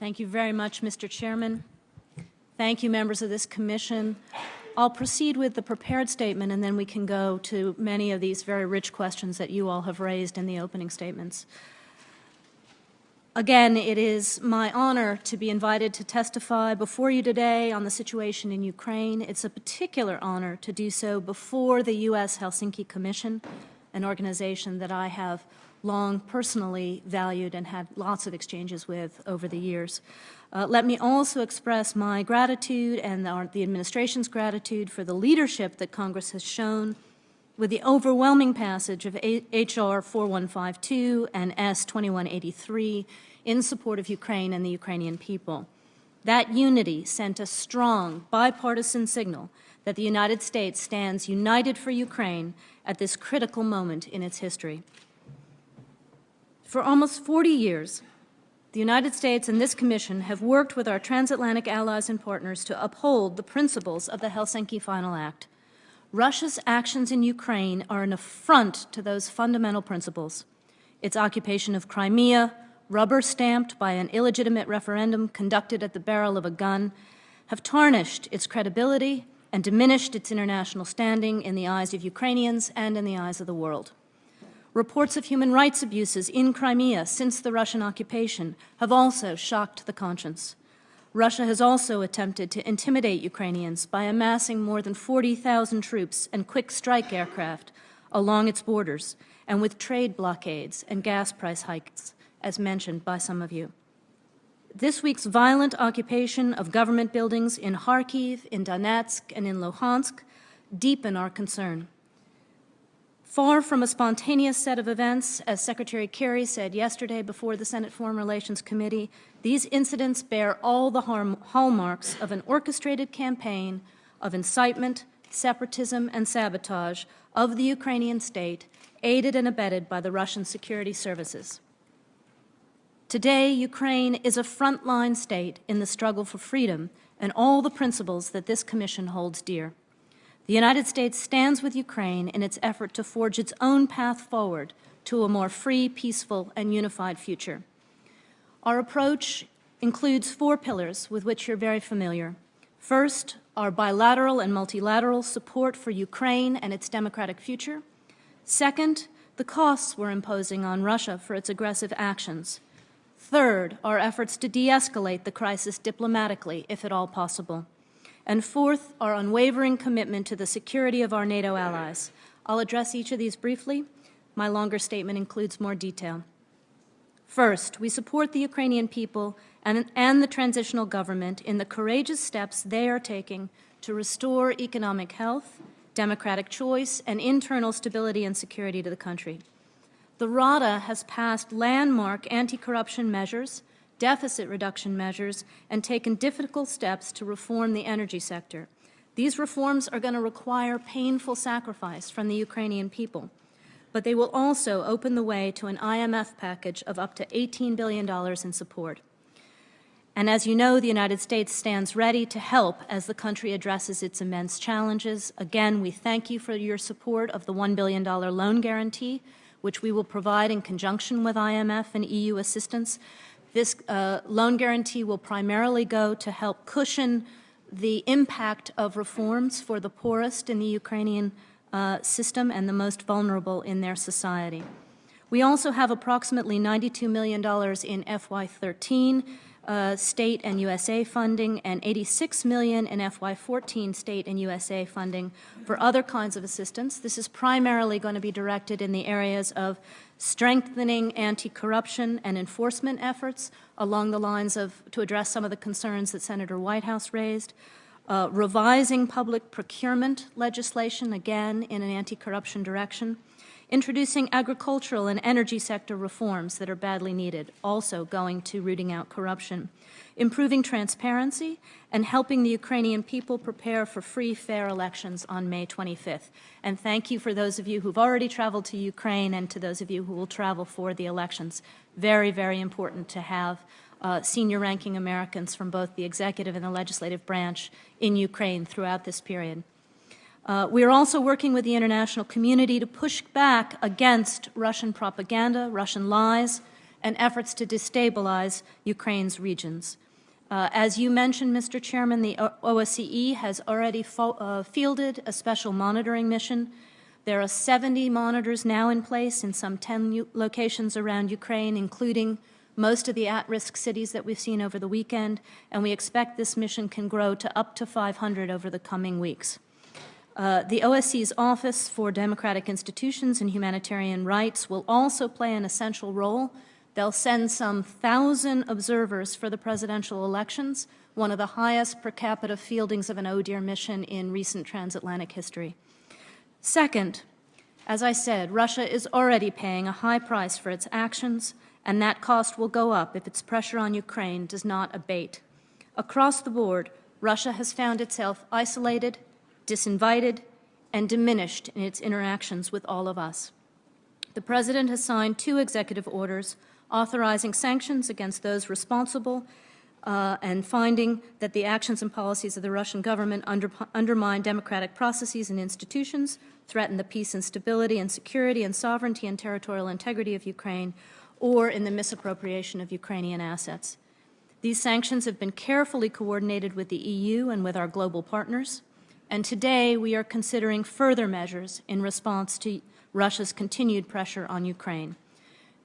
Thank you very much, Mr. Chairman. Thank you, members of this commission. I'll proceed with the prepared statement and then we can go to many of these very rich questions that you all have raised in the opening statements. Again, it is my honor to be invited to testify before you today on the situation in Ukraine. It's a particular honor to do so before the U.S. Helsinki Commission, an organization that I have long personally valued and had lots of exchanges with over the years. Uh, let me also express my gratitude and the, the administration's gratitude for the leadership that Congress has shown with the overwhelming passage of H.R. 4152 and S. 2183 in support of Ukraine and the Ukrainian people. That unity sent a strong bipartisan signal that the United States stands united for Ukraine at this critical moment in its history. For almost 40 years, the United States and this Commission have worked with our transatlantic allies and partners to uphold the principles of the Helsinki Final Act. Russia's actions in Ukraine are an affront to those fundamental principles. Its occupation of Crimea, rubber-stamped by an illegitimate referendum conducted at the barrel of a gun, have tarnished its credibility and diminished its international standing in the eyes of Ukrainians and in the eyes of the world. Reports of human rights abuses in Crimea since the Russian occupation have also shocked the conscience. Russia has also attempted to intimidate Ukrainians by amassing more than 40,000 troops and quick strike aircraft along its borders and with trade blockades and gas price hikes, as mentioned by some of you. This week's violent occupation of government buildings in Kharkiv, in Donetsk, and in Luhansk deepen our concern. Far from a spontaneous set of events, as Secretary Kerry said yesterday before the Senate Foreign Relations Committee, these incidents bear all the hallmarks of an orchestrated campaign of incitement, separatism, and sabotage of the Ukrainian state, aided and abetted by the Russian security services. Today, Ukraine is a frontline state in the struggle for freedom and all the principles that this Commission holds dear. The United States stands with Ukraine in its effort to forge its own path forward to a more free, peaceful, and unified future. Our approach includes four pillars with which you're very familiar. First, our bilateral and multilateral support for Ukraine and its democratic future. Second, the costs we're imposing on Russia for its aggressive actions. Third, our efforts to de-escalate the crisis diplomatically, if at all possible. And fourth, our unwavering commitment to the security of our NATO allies. I'll address each of these briefly. My longer statement includes more detail. First, we support the Ukrainian people and, and the transitional government in the courageous steps they are taking to restore economic health, democratic choice, and internal stability and security to the country. The Rada has passed landmark anti-corruption measures deficit reduction measures, and taken difficult steps to reform the energy sector. These reforms are going to require painful sacrifice from the Ukrainian people, but they will also open the way to an IMF package of up to $18 billion in support. And as you know, the United States stands ready to help as the country addresses its immense challenges. Again, we thank you for your support of the $1 billion loan guarantee, which we will provide in conjunction with IMF and EU assistance this uh, loan guarantee will primarily go to help cushion the impact of reforms for the poorest in the Ukrainian uh, system and the most vulnerable in their society. We also have approximately $92 million in FY13 uh, state and USAID funding and 86 million in FY14 state and USAID funding for other kinds of assistance. This is primarily going to be directed in the areas of strengthening anti-corruption and enforcement efforts along the lines of, to address some of the concerns that Senator Whitehouse raised, uh, revising public procurement legislation, again, in an anti-corruption direction, introducing agricultural and energy sector reforms that are badly needed, also going to rooting out corruption, improving transparency, and helping the Ukrainian people prepare for free, fair elections on May 25th. And thank you for those of you who've already traveled to Ukraine and to those of you who will travel for the elections. Very, very important to have uh, senior ranking Americans from both the executive and the legislative branch in Ukraine throughout this period. Uh, we are also working with the international community to push back against Russian propaganda, Russian lies, and efforts to destabilize Ukraine's regions. Uh, as you mentioned, Mr. Chairman, the OSCE has already uh, fielded a special monitoring mission. There are 70 monitors now in place in some 10 locations around Ukraine, including most of the at-risk cities that we've seen over the weekend, and we expect this mission can grow to up to 500 over the coming weeks. Uh, the OSCE's Office for Democratic Institutions and Humanitarian Rights will also play an essential role. They'll send some thousand observers for the presidential elections, one of the highest per capita fieldings of an ODIHR mission in recent transatlantic history. Second, as I said, Russia is already paying a high price for its actions, and that cost will go up if its pressure on Ukraine does not abate. Across the board, Russia has found itself isolated, disinvited, and diminished in its interactions with all of us. The President has signed two executive orders authorizing sanctions against those responsible uh, and finding that the actions and policies of the Russian government under, undermine democratic processes and institutions, threaten the peace and stability and security and sovereignty and territorial integrity of Ukraine, or in the misappropriation of Ukrainian assets. These sanctions have been carefully coordinated with the EU and with our global partners, and today we are considering further measures in response to Russia's continued pressure on Ukraine.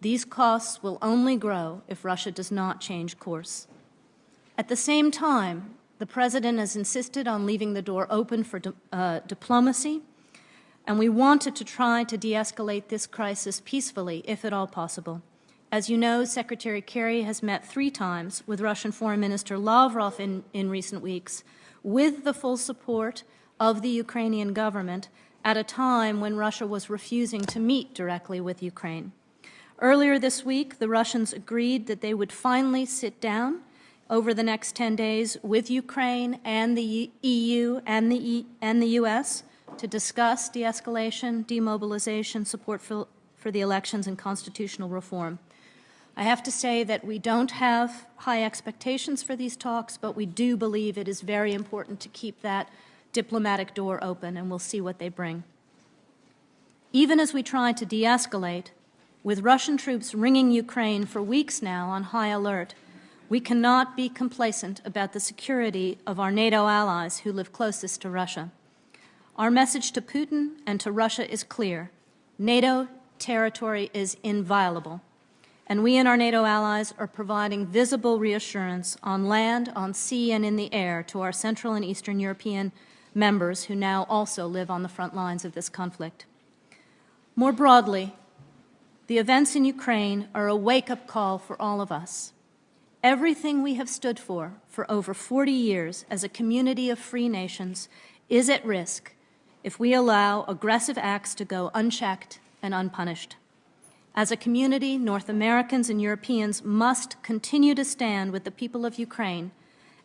These costs will only grow if Russia does not change course. At the same time, the President has insisted on leaving the door open for di- uh, diplomacy, and we wanted to try to de escalate this crisis peacefully, if at all possible. As you know, Secretary Kerry has met three times with Russian Foreign Minister Lavrov in, in recent weeks, with the full support of the Ukrainian government at a time when Russia was refusing to meet directly with Ukraine. Earlier this week, the Russians agreed that they would finally sit down over the next 10 days with Ukraine and the EU and the, e- and the US to discuss de escalation, demobilization, support for, for the elections, and constitutional reform. I have to say that we don't have high expectations for these talks, but we do believe it is very important to keep that diplomatic door open, and we'll see what they bring. Even as we try to de escalate, with Russian troops ringing Ukraine for weeks now on high alert, we cannot be complacent about the security of our NATO allies who live closest to Russia. Our message to Putin and to Russia is clear NATO territory is inviolable, and we and our NATO allies are providing visible reassurance on land, on sea, and in the air to our Central and Eastern European members who now also live on the front lines of this conflict. More broadly, the events in Ukraine are a wake up call for all of us. Everything we have stood for for over 40 years as a community of free nations is at risk if we allow aggressive acts to go unchecked and unpunished. As a community, North Americans and Europeans must continue to stand with the people of Ukraine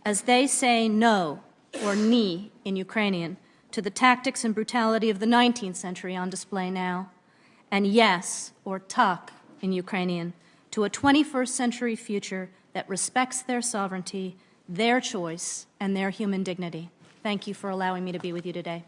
as they say no, or ni in Ukrainian, to the tactics and brutality of the 19th century on display now, and yes, or tak in Ukrainian, to a 21st century future that respects their sovereignty, their choice, and their human dignity. Thank you for allowing me to be with you today.